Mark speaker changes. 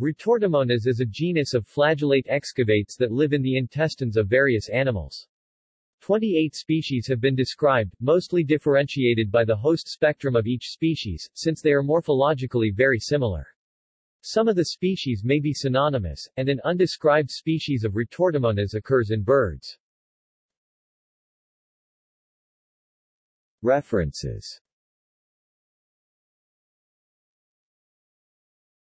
Speaker 1: Retortamonas is a genus of flagellate excavates that live in the intestines of various animals. 28 species have been described, mostly differentiated by the host spectrum of each species, since they are morphologically very similar. Some of the species may be synonymous, and an undescribed species of Retortamonas occurs in birds. References